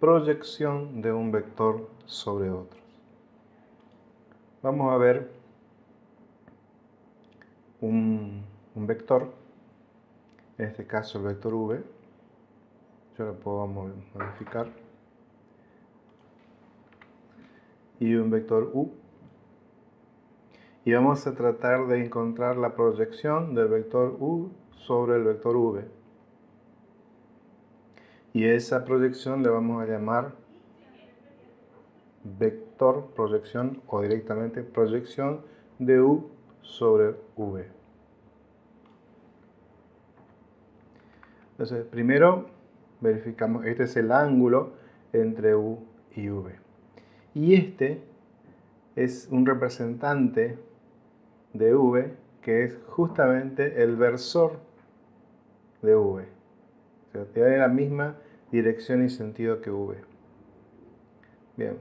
proyección de un vector sobre otro. Vamos a ver un, vector, en este caso el vector v, yo lo puedo modificar, y un vector u, y vamos a tratar de encontrar la proyección del vector u sobre el vector v. Y esa proyección le vamos a llamar vector proyección o directamente proyección de u sobre v. Entonces, primero verificamos, este es el ángulo entre u y v. Y este es un representante de v que es justamente el versor de v. O sea, tiene la misma dirección y sentido que v. Bien.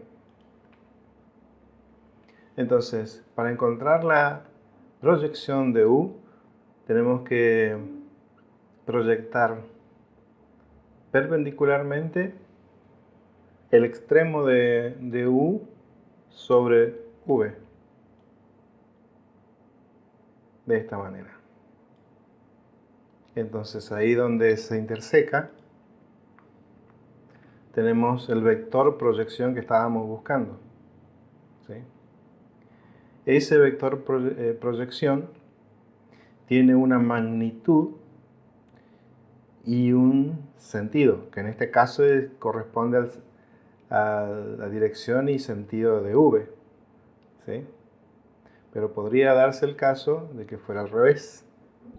Entonces, para encontrar la proyección de U, tenemos que proyectar perpendicularmente el extremo de, de U sobre V. De esta manera. Entonces ahí donde se interseca, tenemos el vector proyección que estábamos buscando. ¿sí? ese vector eh, proyección tiene una magnitud y un sentido, que en este caso corresponde a la dirección y sentido de v. Pero podría darse el caso de que fuera al revés.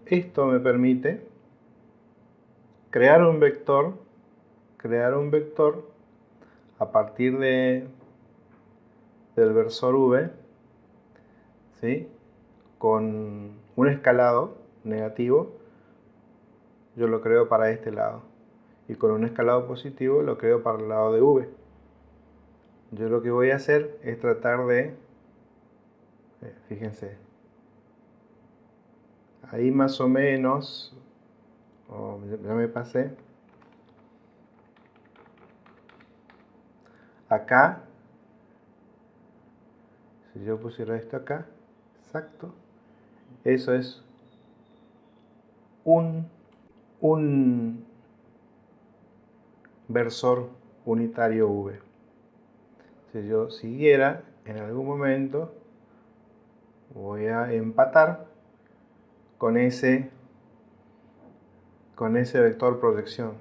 Esto me permite crear un vector, crear un vector a partir de, del versor v con un escalado negativo, yo lo creo para este lado. Y con un escalado positivo lo creo para el lado de V. Yo lo que voy a hacer es tratar de, eh, fíjense, ahí más o menos, oh, ya me pasé, acá, si yo pusiera esto acá, exacto. Eso es un, un versor unitario V. Si yo siguiera, en algún momento voy a empatar con ese, con ese vector proyección.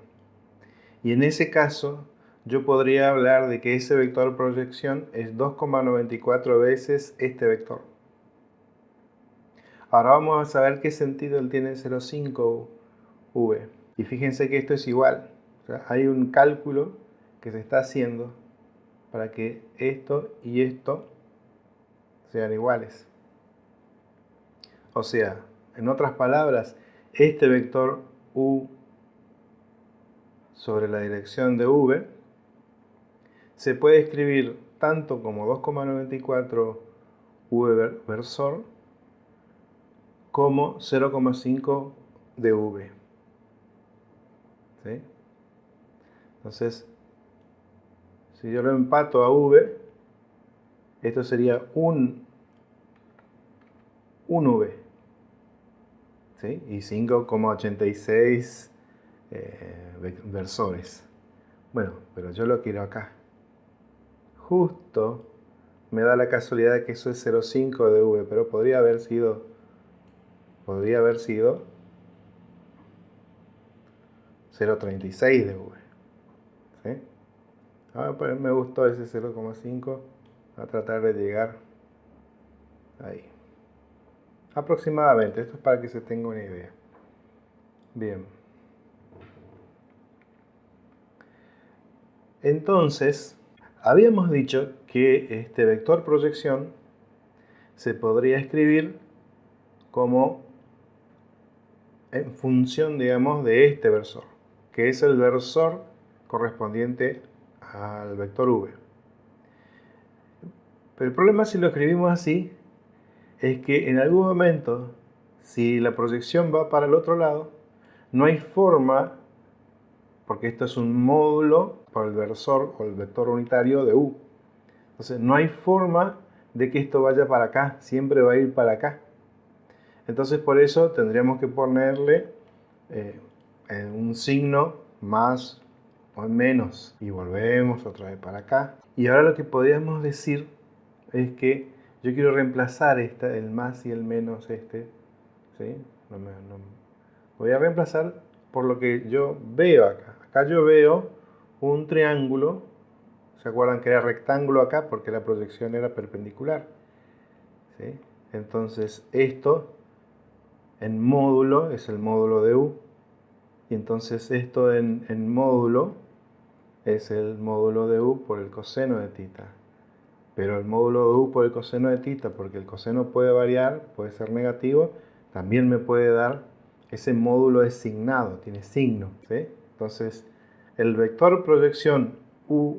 Y en ese caso, yo podría hablar de que ese vector proyección es 2,94 veces este vector. Ahora vamos a saber qué sentido tiene 0,5V. Y fíjense que esto es igual. hay un cálculo que se está haciendo para que esto y esto sean iguales. O sea, en otras palabras, este vector u sobre la dirección de v se puede escribir tanto como 2,94 v versor como 0,5 de V. ¿Sí? Entonces, si yo lo empato a V, esto sería un, un V. ¿Sí? Y 5,86 eh, versores. Bueno, pero yo lo quiero acá. Justo me da la casualidad de que eso es 0,5 de V, pero podría haber sido podría haber sido 0.36 de V. ¿sí? Ah, pues me gustó ese 0,5 a tratar de llegar ahí. Aproximadamente, esto es para que se tenga una idea. Bien. Entonces, habíamos dicho que este vector proyección se podría escribir como en función, digamos, de este versor, que es el versor correspondiente al vector v. Pero el problema si lo escribimos así es que en algún momento, si la proyección va para el otro lado, no hay forma porque esto es un módulo por el versor o el vector unitario de u. Entonces no hay forma de que esto vaya para acá, siempre va a ir para acá. Entonces por eso tendríamos que ponerle eh, un signo más o menos y volvemos otra vez para acá. Y ahora lo que podríamos decir es que yo quiero reemplazar esta, el más y el menos este. ¿sí? voy a reemplazar por lo que yo veo acá. Acá yo veo un triángulo, ¿se acuerdan que era rectángulo acá? Porque la proyección era perpendicular. Entonces esto en módulo es el módulo de U. Y entonces esto en, en módulo es el módulo de U por el coseno de tita. Pero el módulo de U por el coseno de tita, porque el coseno puede variar, puede ser negativo, también me puede dar ese módulo designado, tiene signo. Entonces, el vector proyección U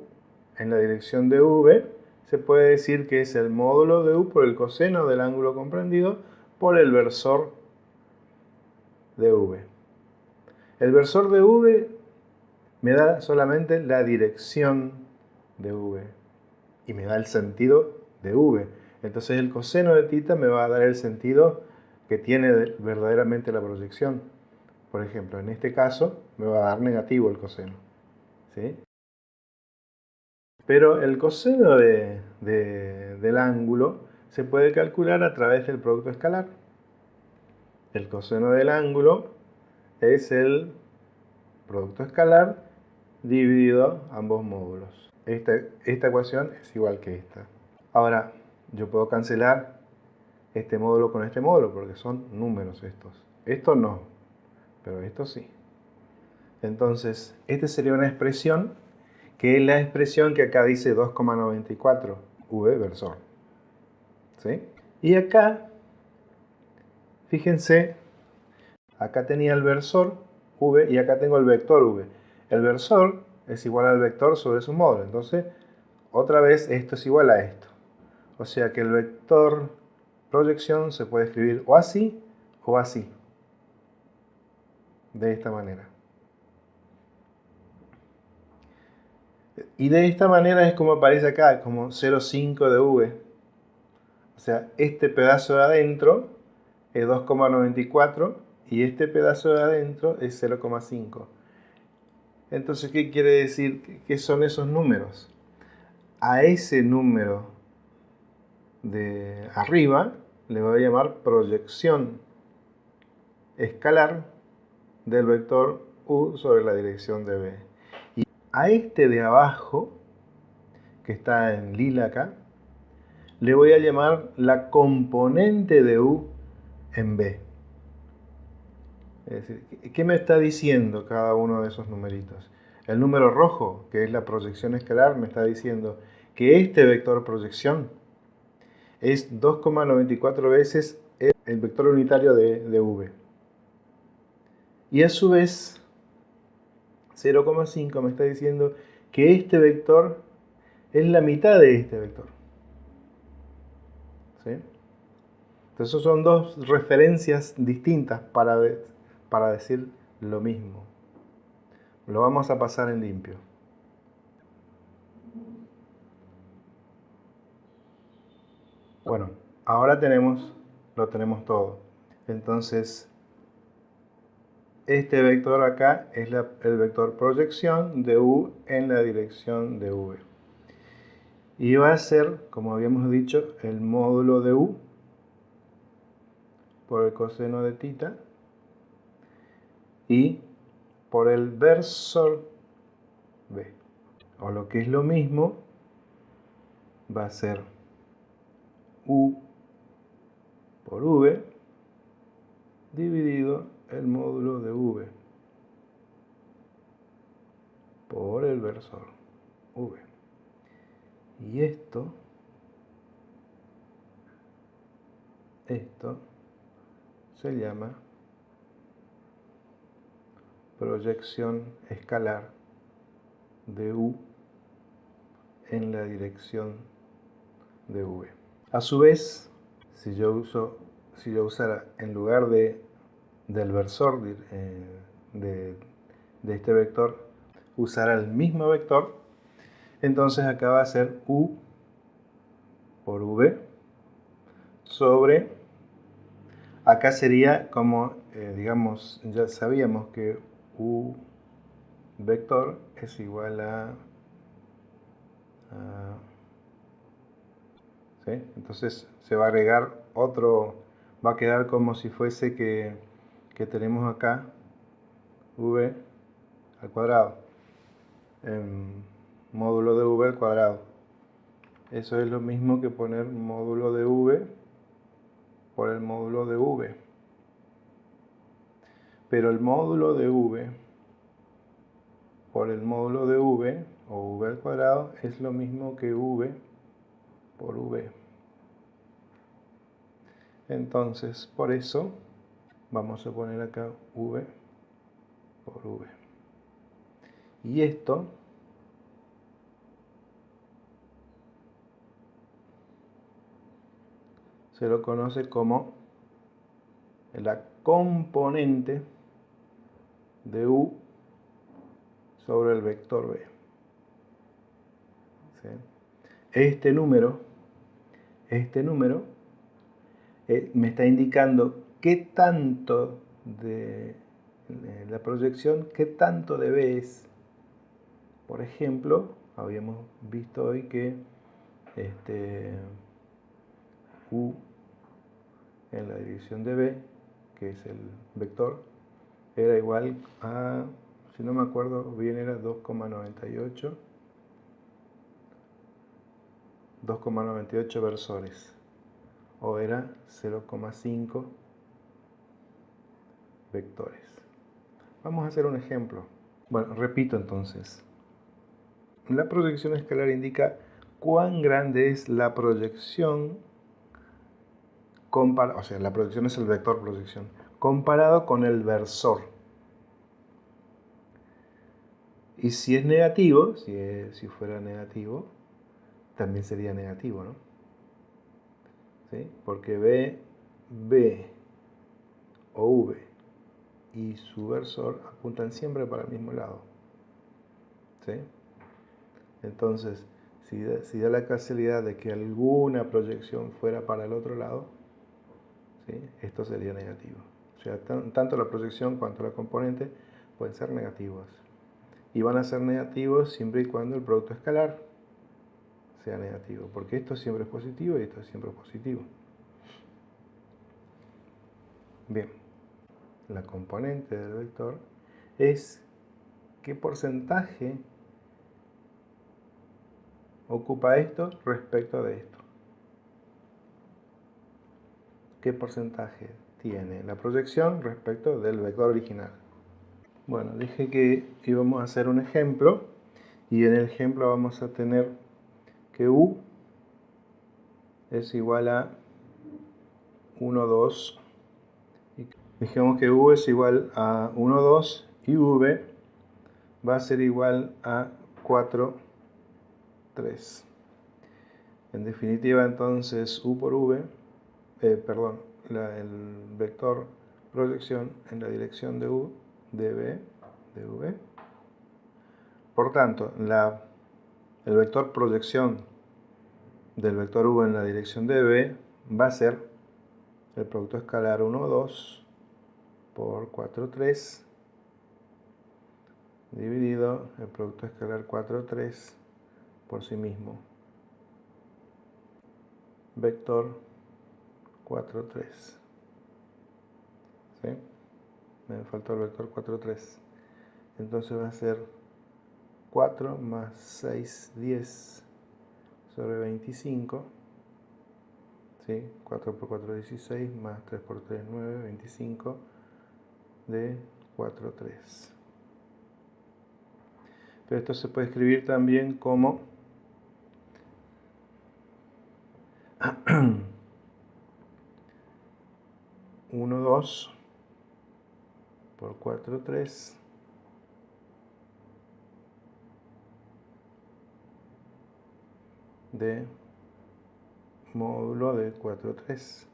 en la dirección de V se puede decir que es el módulo de U por el coseno del ángulo comprendido por el versor de V. El versor de V me da solamente la dirección de V y me da el sentido de V. Entonces el coseno de tita me va a dar el sentido que tiene verdaderamente la proyección. Por ejemplo, en este caso me va a dar negativo el coseno. ¿sí? Pero el coseno del ángulo se puede calcular a través del producto escalar. El coseno del ángulo es el producto escalar dividido ambos módulos. Esta, esta ecuación es igual que esta. Ahora, yo puedo cancelar este módulo con este módulo, porque son números estos. Esto no, pero esto sí. Entonces, esta sería una expresión que es la expresión que acá dice 2,94 V versor. ¿Sí? Y acá, fíjense, acá tenía el versor V y acá tengo el vector V. El versor es igual al vector sobre su módulo. Entonces, otra vez esto es igual a esto. O sea que el vector proyección se puede escribir o así o así. De esta manera. Y de esta manera es como aparece acá, como 0,5 de V. O sea, este pedazo de adentro es 2,94 y este pedazo de adentro es 0,5. Entonces, ¿qué quiere decir? ¿Qué son esos números? A ese número de arriba le voy a llamar proyección escalar del vector u sobre la dirección de b. Y a este de abajo, que está en lila acá, le voy a llamar la componente de u en b. Es decir, ¿qué me está diciendo cada uno de esos numeritos? El número rojo, que es la proyección escalar, me está diciendo que este vector proyección es 2,94 veces el vector unitario de, v. Y a su vez, 0,5 me está diciendo que este vector es la mitad de este vector. ¿Sí? Entonces son dos referencias distintas para, para decir lo mismo. Lo vamos a pasar en limpio. Bueno, ahora tenemos, lo tenemos todo. Entonces, este vector acá es el vector proyección de U en la dirección de V. Y va a ser, como habíamos dicho, el módulo de U por el coseno de tita y por el versor B. O lo que es lo mismo, va a ser U por V dividido el módulo de V por el versor V. Y esto, esto se llama proyección escalar de U en la dirección de V. A su vez, si yo, uso, si yo usara en lugar de, del versor eh, de, este vector, usará el mismo vector, entonces acá va a ser u por v sobre, acá sería como, eh, digamos, ya sabíamos que u vector es igual a, ¿sí? entonces se va a agregar otro, va a quedar como si fuese que, que tenemos acá v al cuadrado, en módulo de v al cuadrado. Eso es lo mismo que poner módulo de v por el módulo de v. Pero el módulo de v por el módulo de v, o v al cuadrado, es lo mismo que v por v. Entonces, por eso, vamos a poner acá v por v. Y esto se lo conoce como la componente de u sobre el vector b. Este número, este número eh, me está indicando qué tanto de la proyección, qué tanto de b es. Por ejemplo, habíamos visto hoy que este, u en la dirección de b, que es el vector, era igual a si no me acuerdo bien era 2,98 2,98 versores o era 0,5 vectores. Vamos a hacer un ejemplo. Bueno, repito entonces. La proyección escalar indica cuán grande es la proyección o sea, la proyección es el vector proyección comparado con el versor. Y si es negativo, si, fuera negativo, también sería negativo, ¿no? ¿Sí? Porque B, B o V y su versor apuntan siempre para el mismo lado. ¿Sí? Entonces, si da, si da la casualidad de que alguna proyección fuera para el otro lado, ¿sí? esto sería negativo. O sea, tanto la proyección cuanto la componente pueden ser negativos y van a ser negativos siempre y cuando el producto escalar sea negativo, porque esto siempre es positivo y esto siempre es positivo. Bien, la componente del vector es qué porcentaje ocupa esto respecto de esto. ¿Qué porcentaje tiene la proyección respecto del vector original? Bueno, dije que íbamos a hacer un ejemplo y en el ejemplo vamos a tener que U es igual a 1, 2. Dijimos que U es igual a 1, 2 y V va a ser igual a 4, 3. En definitiva entonces U por V, eh, perdón, el vector proyección en la dirección de U dB, dV. Por tanto, la, el vector proyección del vector v en la dirección dB va a ser el producto escalar 1, 2 por 4, 3 dividido el producto escalar 4, 3 por sí mismo. Vector 4, 3. ¿Sí? me faltó el vector 4, 3. Entonces va a ser 4 más 6, 10 sobre 25. ¿sí? 4 por 4, 16, más 3 por 3, 9, 25 de 4, 3. Pero esto se puede escribir también como 1, 2 por 4, 3. de módulo de 4, 3.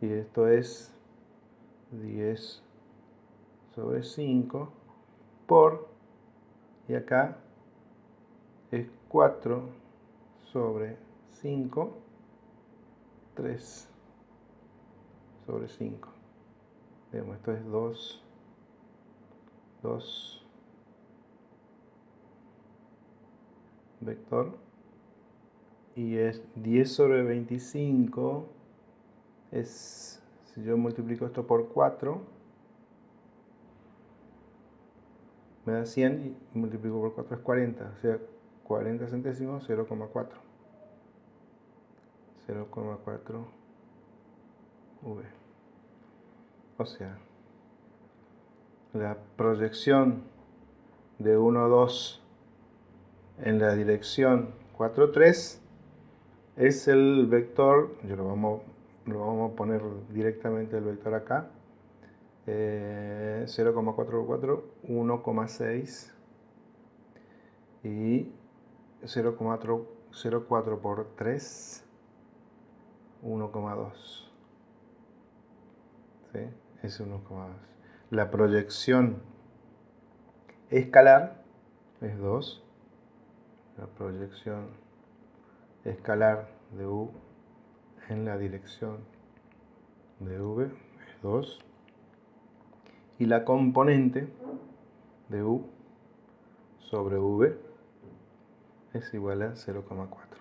Y esto es 10 sobre 5 por, y acá es 4 sobre 5, 3 sobre 5. Vemos, esto es 2, 2 vector y es 10 sobre 25 es si yo multiplico esto por 4 me da 100 y multiplico por 4 es 40 o sea 40 centésimos 0,4 0,4 V. O sea la proyección de 1, 2 en la dirección 4, 3 es el vector, yo lo vamos, lo vamos a poner directamente el vector acá, 0,44, eh, 1,6 y 0,04 por 3, 1,2. ¿Sí? Es 1,2. La proyección escalar es 2. La proyección escalar de U en la dirección de V es 2 y la componente de U sobre V es igual a 0,4.